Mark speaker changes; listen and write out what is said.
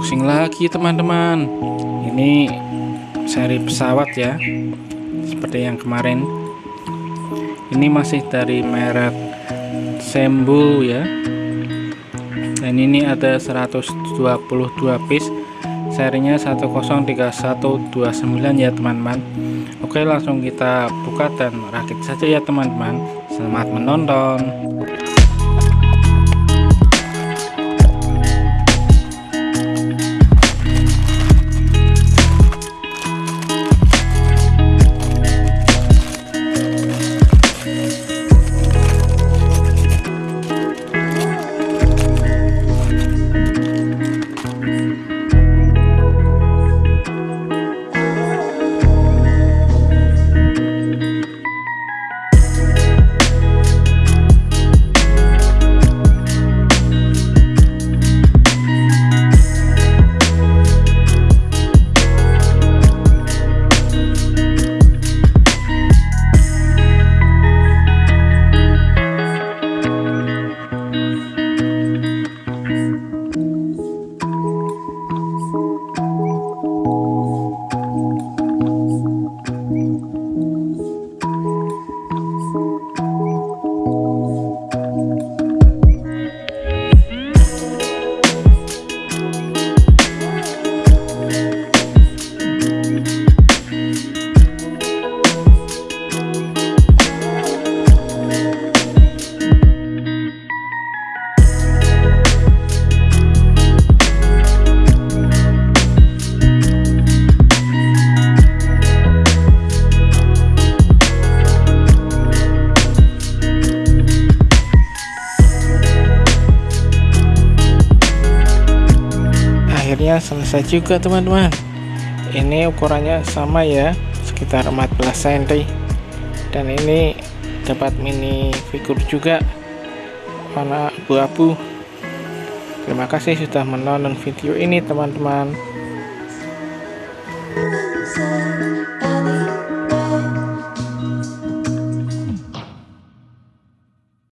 Speaker 1: unboxing lagi teman-teman. Ini seri pesawat ya seperti yang kemarin. Ini masih dari merek Sembu ya. Dan ini ada 122 piece. Serinya 1031129 ya teman-teman. Oke langsung kita buka dan rakit saja ya teman-teman. Selamat menonton akhirnya selesai juga teman-teman. Ini ukurannya sama ya sekitar 14 cm dan ini dapat mini figur juga warna abu-abu. Terima kasih sudah menonton video ini teman-teman